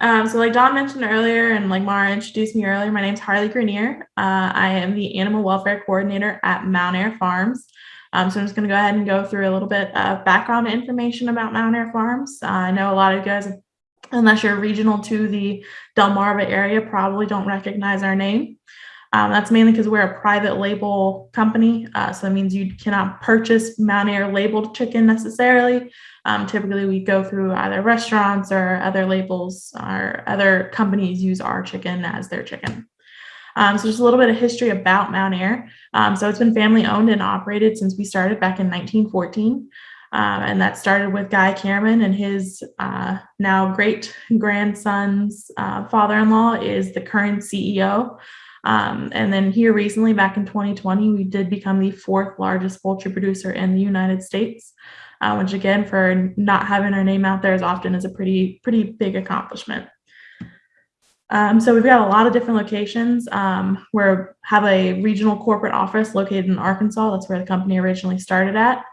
Um, so like Don mentioned earlier and like Mara introduced me earlier, my name is Harley Grenier. Uh, I am the Animal Welfare Coordinator at Mountaire Farms. Um, so I'm just going to go ahead and go through a little bit of background information about Mountaire Farms. Uh, I know a lot of you guys, unless you're regional to the Delmarva area, probably don't recognize our name. Um, that's mainly because we're a private label company. Uh, so that means you cannot purchase Mountaire labeled chicken necessarily. Um, typically, we go through either restaurants or other labels or other companies use our chicken as their chicken. Um, so just a little bit of history about Mountaire. Um, so it's been family owned and operated since we started back in 1914. Um, and that started with Guy Cameron and his uh, now great grandson's uh, father-in-law is the current CEO. Um, and then here recently, back in 2020, we did become the fourth largest poultry producer in the United States, uh, which again, for not having our name out there as often is a pretty, pretty big accomplishment. Um, so we've got a lot of different locations. Um, we have a regional corporate office located in Arkansas. That's where the company originally started at.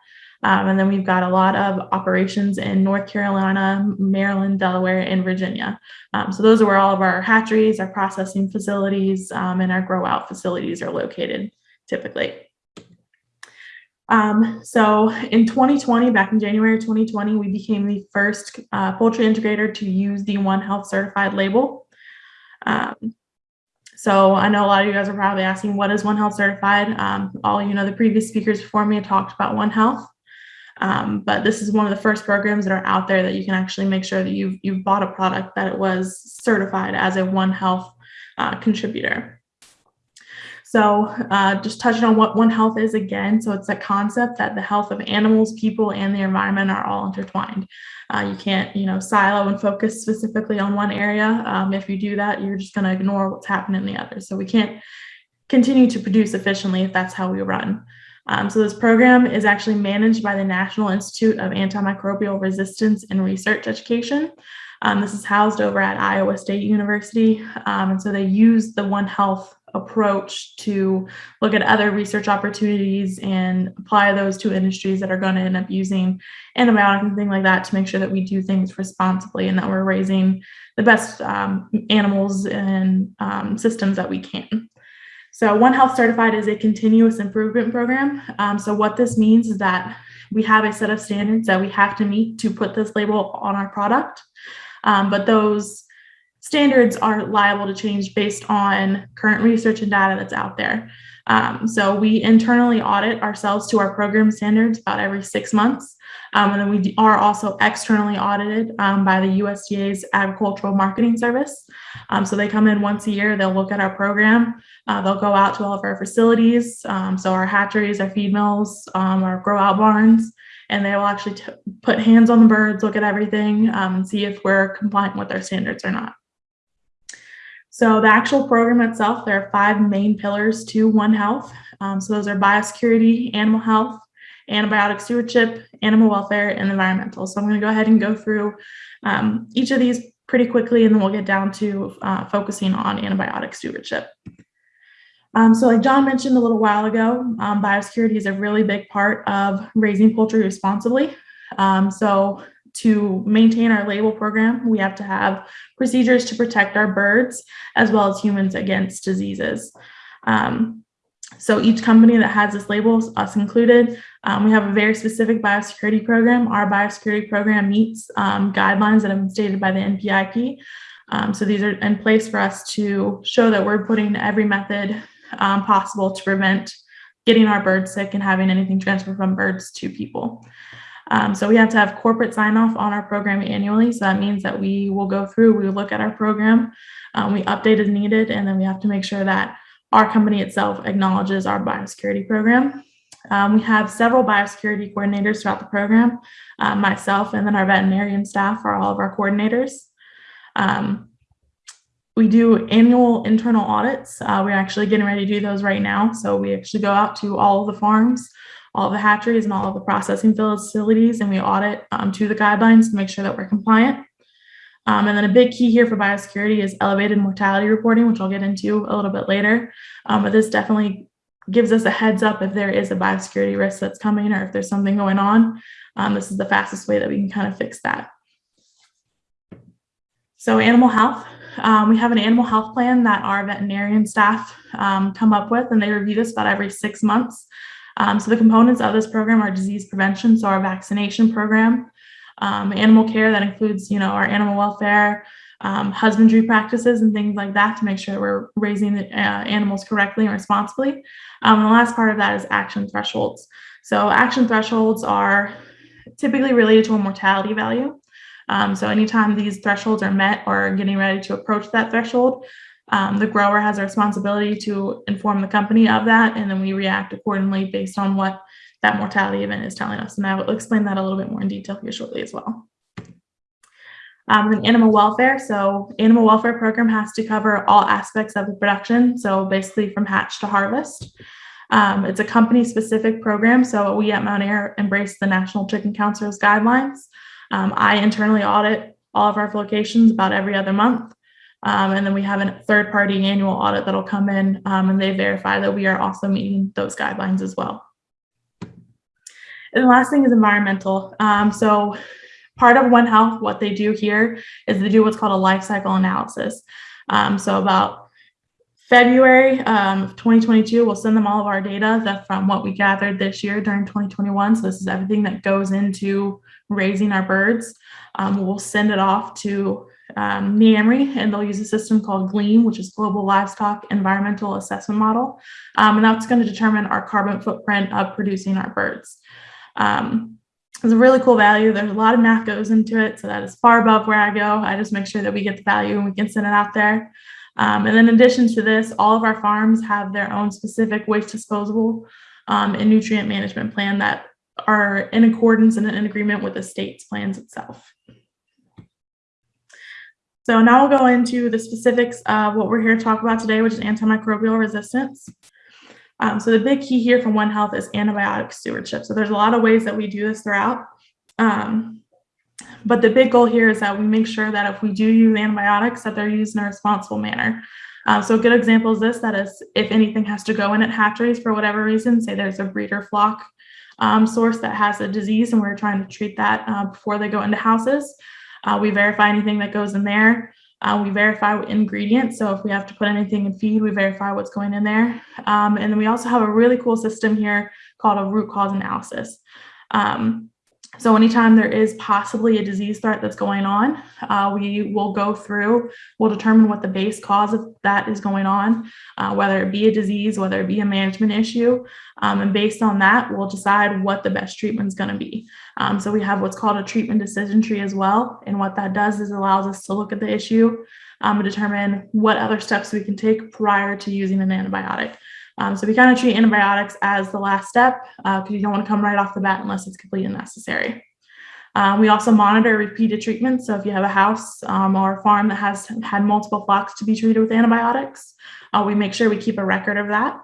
Um, and then we've got a lot of operations in North Carolina, Maryland, Delaware, and Virginia. Um, so those are where all of our hatcheries, our processing facilities, um, and our grow out facilities are located typically. Um, so in 2020, back in January 2020, we became the first uh, poultry integrator to use the One Health certified label. Um, so I know a lot of you guys are probably asking, what is One Health certified? Um, all you know, the previous speakers before me talked about One Health. Um, but this is one of the first programs that are out there that you can actually make sure that you've, you've bought a product that it was certified as a One Health uh, contributor. So uh, just touching on what One Health is again. So it's a concept that the health of animals, people, and the environment are all intertwined. Uh, you can't, you know, silo and focus specifically on one area. Um, if you do that, you're just going to ignore what's happening in the other. So we can't continue to produce efficiently if that's how we run. Um, so this program is actually managed by the National Institute of Antimicrobial Resistance and Research Education. Um, this is housed over at Iowa State University. Um, and so they use the One Health approach to look at other research opportunities and apply those to industries that are going to end up using antibiotics and things like that to make sure that we do things responsibly and that we're raising the best um, animals and um, systems that we can. So One Health Certified is a continuous improvement program. Um, so what this means is that we have a set of standards that we have to meet to put this label on our product. Um, but those standards are liable to change based on current research and data that's out there. Um, so we internally audit ourselves to our program standards about every six months. Um, and then we are also externally audited um, by the USDA's Agricultural Marketing Service. Um, so they come in once a year, they'll look at our program, uh, they'll go out to all of our facilities, um, so our hatcheries, our feed mills, um, our grow out barns, and they will actually put hands on the birds, look at everything, and see if we're compliant with our standards or not. So the actual program itself, there are five main pillars to One Health. Um, so those are biosecurity, animal health, antibiotic stewardship, animal welfare, and environmental. So I'm going to go ahead and go through um, each of these pretty quickly, and then we'll get down to uh, focusing on antibiotic stewardship. Um, so like John mentioned a little while ago, um, biosecurity is a really big part of raising poultry responsibly. Um, so to maintain our label program, we have to have procedures to protect our birds as well as humans against diseases. Um, so each company that has this label, us included, um, we have a very specific biosecurity program. Our biosecurity program meets um, guidelines that have been stated by the NPIP. Um, so these are in place for us to show that we're putting every method um, possible to prevent getting our birds sick and having anything transfer from birds to people. Um, so we have to have corporate sign off on our program annually. So that means that we will go through, we look at our program, um, we update as needed, and then we have to make sure that our company itself acknowledges our biosecurity program. Um, we have several biosecurity coordinators throughout the program. Uh, myself and then our veterinarian staff are all of our coordinators. Um, we do annual internal audits. Uh, we're actually getting ready to do those right now. So we actually go out to all of the farms, all the hatcheries and all of the processing facilities and we audit um, to the guidelines to make sure that we're compliant. Um, and then a big key here for biosecurity is elevated mortality reporting, which I'll get into a little bit later. Um, but this definitely gives us a heads up if there is a biosecurity risk that's coming or if there's something going on. Um, this is the fastest way that we can kind of fix that. So animal health, um, we have an animal health plan that our veterinarian staff um, come up with, and they review this about every six months. Um, so the components of this program are disease prevention, so our vaccination program, um, animal care that includes, you know, our animal welfare, um, husbandry practices and things like that to make sure we're raising the uh, animals correctly and responsibly. Um, and the last part of that is action thresholds. So action thresholds are typically related to a mortality value. Um, so anytime these thresholds are met or getting ready to approach that threshold, um, the grower has a responsibility to inform the company of that, and then we react accordingly based on what that mortality event is telling us. And I will explain that a little bit more in detail here shortly as well. Um, and animal welfare. So animal welfare program has to cover all aspects of the production. So basically from hatch to harvest. Um, it's a company specific program. So we at Mountaire embrace the National Chicken Council's guidelines. Um, I internally audit all of our locations about every other month. Um, and then we have a third party annual audit that'll come in um, and they verify that we are also meeting those guidelines as well. And the last thing is environmental. Um, so part of One Health, what they do here is they do what's called a life cycle analysis. Um, so about February um, 2022, we'll send them all of our data that from what we gathered this year during 2021. So this is everything that goes into raising our birds. Um, we'll send it off to um, and they'll use a system called GLEAM, which is Global Livestock Environmental Assessment Model. Um, and that's going to determine our carbon footprint of producing our birds. Um, it's a really cool value. There's a lot of math goes into it, so that is far above where I go. I just make sure that we get the value and we can send it out there. Um, and then in addition to this, all of our farms have their own specific waste disposal um, and nutrient management plan that are in accordance and in agreement with the state's plans itself. So now we'll go into the specifics of what we're here to talk about today, which is antimicrobial resistance. Um, so the big key here from One Health is antibiotic stewardship. So there's a lot of ways that we do this throughout. Um, but the big goal here is that we make sure that if we do use antibiotics, that they're used in a responsible manner. Uh, so a good example is this, that is if anything has to go in at hatcheries for whatever reason, say there's a breeder flock um, source that has a disease and we're trying to treat that uh, before they go into houses. Uh, we verify anything that goes in there. Uh, we verify ingredients. So if we have to put anything in feed, we verify what's going in there. Um, and then we also have a really cool system here called a root cause analysis. Um, so anytime there is possibly a disease threat that's going on, uh, we will go through, we'll determine what the base cause of that is going on, uh, whether it be a disease, whether it be a management issue. Um, and based on that, we'll decide what the best treatment is going to be. Um, so we have what's called a treatment decision tree as well. And what that does is allows us to look at the issue um, and determine what other steps we can take prior to using an antibiotic. Um, so we kind of treat antibiotics as the last step because uh, you don't want to come right off the bat unless it's completely necessary. Um, we also monitor repeated treatments. So if you have a house um, or a farm that has had multiple flocks to be treated with antibiotics, uh, we make sure we keep a record of that.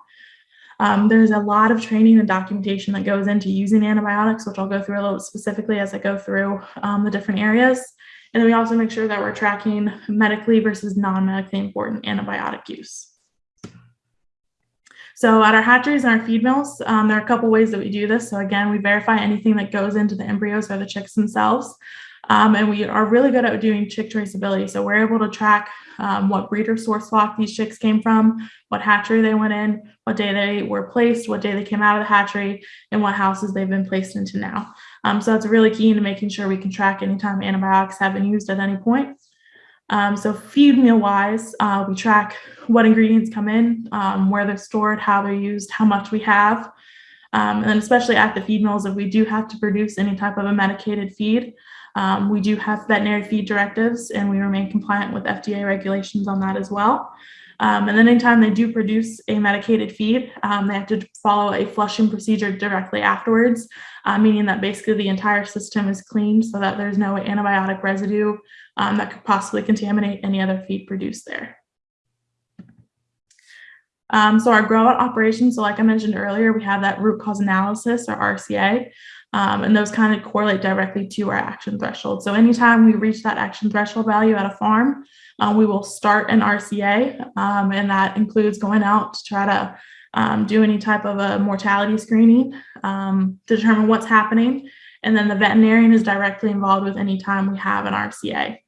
Um, there's a lot of training and documentation that goes into using antibiotics, which I'll go through a little specifically as I go through um, the different areas. And then we also make sure that we're tracking medically versus non-medically important antibiotic use. So at our hatcheries and our feed mills, um, there are a couple ways that we do this. So again, we verify anything that goes into the embryos or the chicks themselves. Um, and we are really good at doing chick traceability. So we're able to track um, what breeder source flock these chicks came from, what hatchery they went in, what day they were placed, what day they came out of the hatchery, and what houses they've been placed into now. Um, so that's really key to making sure we can track anytime antibiotics have been used at any point. Um, so feed meal wise, uh, we track what ingredients come in, um, where they're stored, how they're used, how much we have. Um, and then especially at the feed mills, if we do have to produce any type of a medicated feed, um, we do have veterinary feed directives and we remain compliant with FDA regulations on that as well. Um, and then anytime they do produce a medicated feed, um, they have to follow a flushing procedure directly afterwards, uh, meaning that basically the entire system is cleaned so that there's no antibiotic residue um, that could possibly contaminate any other feed produced there. Um, so our grow out operations, so like I mentioned earlier, we have that root cause analysis or RCA, um, and those kind of correlate directly to our action threshold. So anytime we reach that action threshold value at a farm, uh, we will start an RCA, um, and that includes going out to try to um, do any type of a mortality screening um, to determine what's happening. And then the veterinarian is directly involved with any time we have an RCA.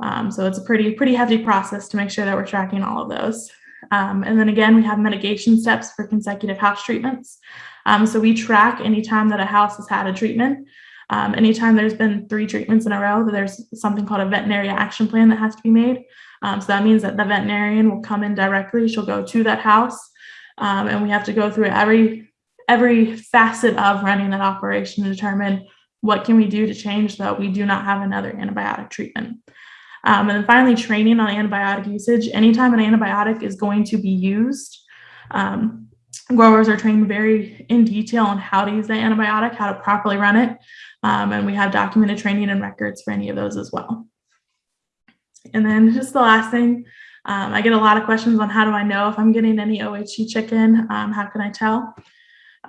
Um, so it's a pretty, pretty hefty process to make sure that we're tracking all of those. Um, and then again, we have mitigation steps for consecutive house treatments. Um, so we track anytime that a house has had a treatment. Um, anytime there's been three treatments in a row, there's something called a veterinary action plan that has to be made. Um, so that means that the veterinarian will come in directly. She'll go to that house, um, and we have to go through every every facet of running that operation to determine what can we do to change that we do not have another antibiotic treatment. Um, and then finally, training on antibiotic usage. Anytime an antibiotic is going to be used, um, growers are trained very in detail on how to use the antibiotic, how to properly run it. Um, and we have documented training and records for any of those as well. And then just the last thing, um, I get a lot of questions on how do I know if I'm getting any OHG chicken? Um, how can I tell?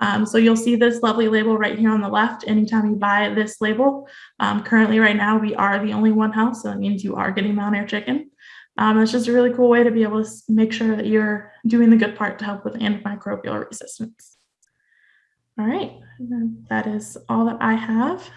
Um, so you'll see this lovely label right here on the left anytime you buy this label. Um, currently right now we are the only one house, so that means you are getting Mountaire chicken. Um, it's just a really cool way to be able to make sure that you're doing the good part to help with antimicrobial resistance. All right, that is all that I have.